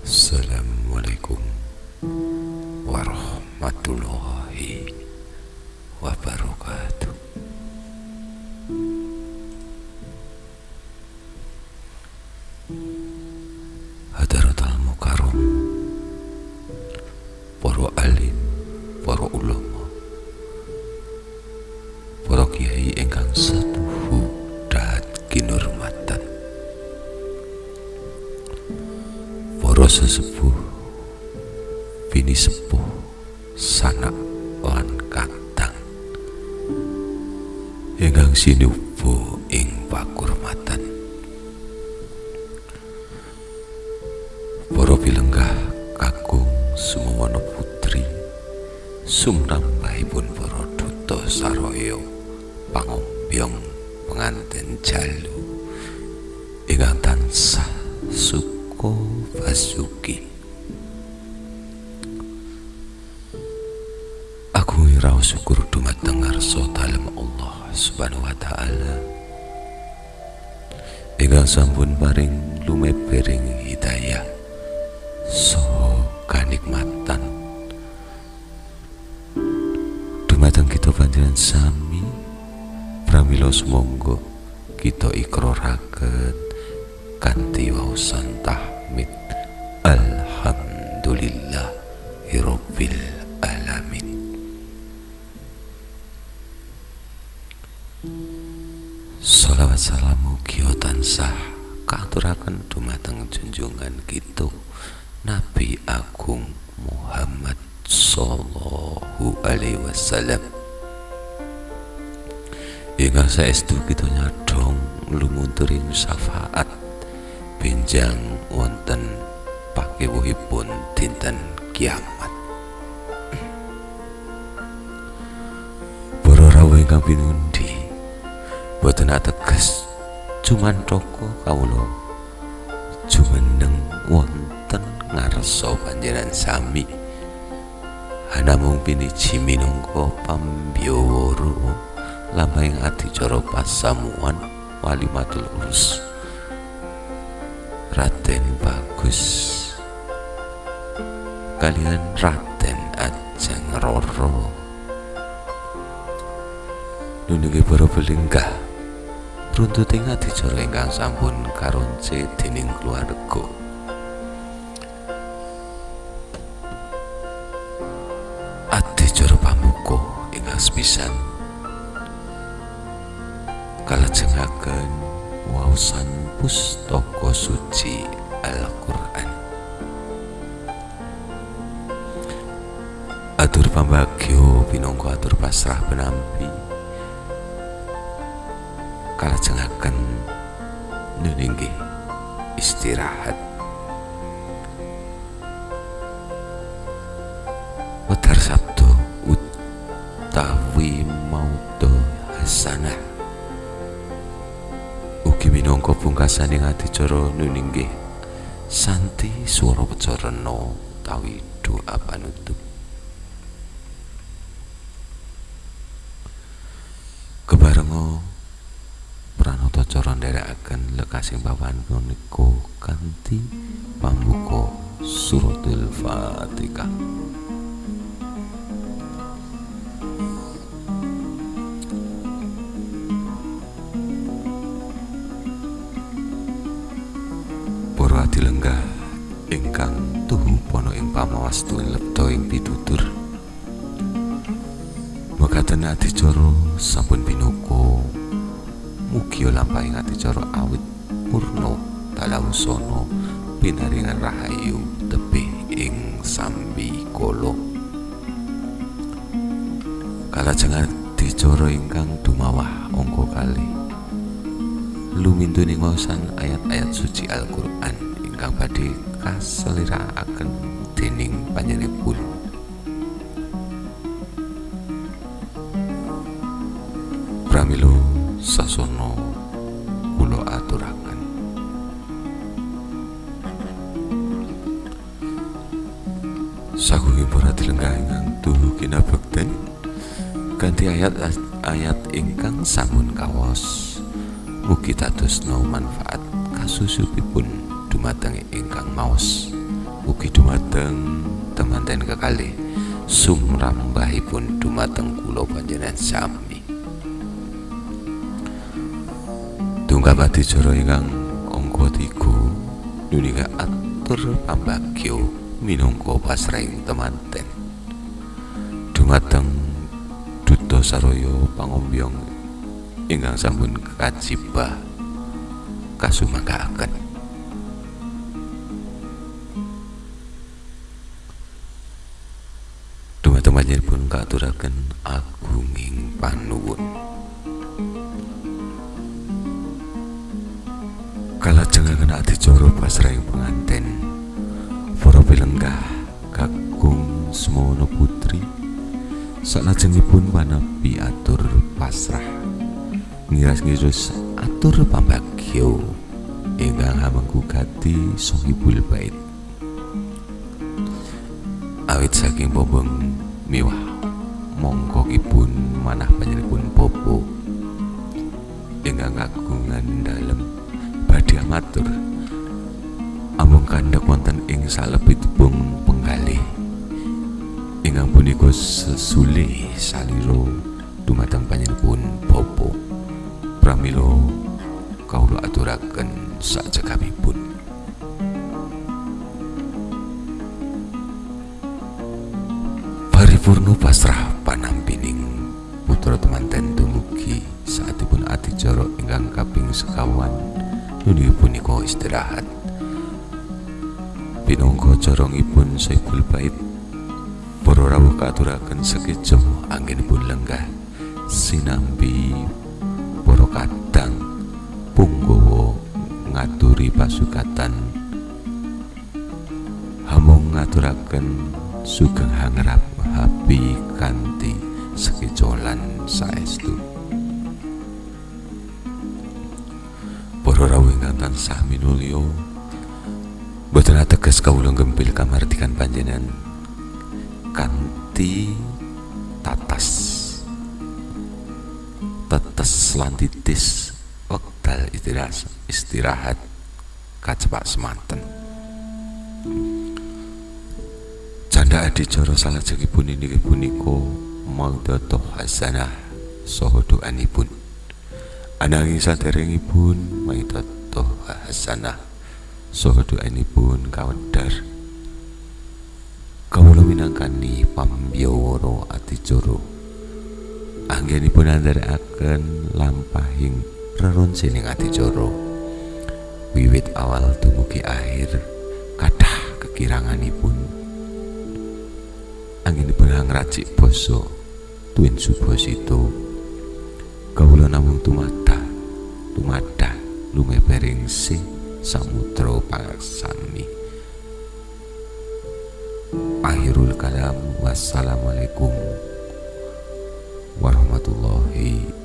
Assalamualaikum warahmatullahi wabarakatuh. Hadaratul Mukarram Para alim, para ulama Para kiai ingkang setuhu Para sesepuh. Bini sepuh Sanak lan katang Ingkang sinubu ing pakurmatan. Para pilenggah kakung sumono putri Sumrambahipun para duta saraya pangombyong pengantin jalu. Ingkang tansah suka basuki Aku raos syukur dumateng ngarsa dalem Allah Subhanahu wa taala. Ingkang sampun paring lumebering hidayah. Saha kanikmatan. Dumateng kita panjenengan sami. Pramila sumangga kita ikraraken kanthi tahmid alhamdulillah rabbil alamin. Salawat salamu kiyo tansah katuraken dumateng junjungan kita Nabi Agung Muhammad sallallahu alaihi wasallam. Ingkang saestu kita nyadong lumunturing syafaat benjang wonten pakewuhipun dinten kiamat. Para rawuh ingkang pinundi boten ateges cuman toko kawula. Jumeneng wonten ngarsa panjenengan sami. Namung piniji minangka pambyawara lambang adicara pasamuan walimatul urus Raden Bagus. Kalian Raden Ajeng Roro. Nunungi para belinggah runtuting adicara ingkang sampun karonce dening keluarga. Adicara pamuka ingkang sepisan. Kalajengaken waosan pustaka suci Al-Qur'an. Atur pambagyo pinangka atur pasrah penampi. Kalajengaken nuninggi istirahat. Wedar Sabtu utawi maudo hasanah minangka pungkasaning adicara nuninggi santi swara pecorena utawi doa panutup kebarenga pranata cara nderekaken lekasing papan punika kanthi pambuka suratul fatihah ing pamawastuning lepta ing pitutur. Mekaten adicara sampun pinuka mugi lampahing adicara awit purna dalawusana pinaringan rahayu tebih ing sambi kala kalajeng adicara ingkang dumawah angka kalih lumintuning waosan ayat-ayat suci Al-Qur'an ingkang badhe kaselirakaken dening panjenenganipun pramila sasana kula aturaken. Sagugi para dilenggah ingkang tuhu kinabekten kanthi ayat-ayat ingkang sampun kawas mugi dados manfaat kasusupipun dumateng ingkang maos ugi dumateng temanten kekalih sumrambahipun dumateng kula panjenengan sami. Tunggap adicara ingkang angka 3 nunika atur pambagyo minangka pasraing temanten dumateng duta saraya pangombyong ingkang sampun kajibah kasumangkaaken dumateng pun katuraken agunging panuwun. Kalajengaken adicara pasraing penganten para pilenggah kakung semono putri salajengipun manapi atur pasrah. Ngiras-ngiras atur pambagyo ingkang hamengku gati sahibul bait. Awit saking bobong miwah. Mongkokipun manah panjenenganipun popo. Ingkang kagungan dalem badhe matur amung kandhak wonten ing salebetipun penggalih. Ingkang punika sesule saliro dumateng panjenenganipun popo. Pramila kawula aturaken sakjengapipun Purno pasrah panampining putra temanten dumugi saatipun adicara ingkang kaping sekawan. Nuni punika istirahat. Pinangka corongipun Saiful Bait para rawuh katuraken sekejo anggenipun lenggah sinambi para kadang punggawa ngaturi pasukatan. Hamung ngaturaken sugeng hangrap habi kanthi sekecolan saestu. Para rawuh ingkang tansah minulya boten ateges kawula gempil kamardikan panjenengan kanthi tatas tetes lan titis wekdal istirahat istirahat kacepak semanten Canda adicara salajengipun inggih punika maudhatu hasanah saha doanipun. Ananging saderengipun maudhatu hasanah saha doanipun kawedhar. Kawula minangkani pambyawara adicara anggenipun andharaken lampahing reronsening adicara wiwit awal dumugi akhir kathah kekiranganipun angin benang racik boso tuin subosito kawula namung tumata tumada lumebering si samudra pangsami akhirul kalam wassalamualaikum warahmatullahi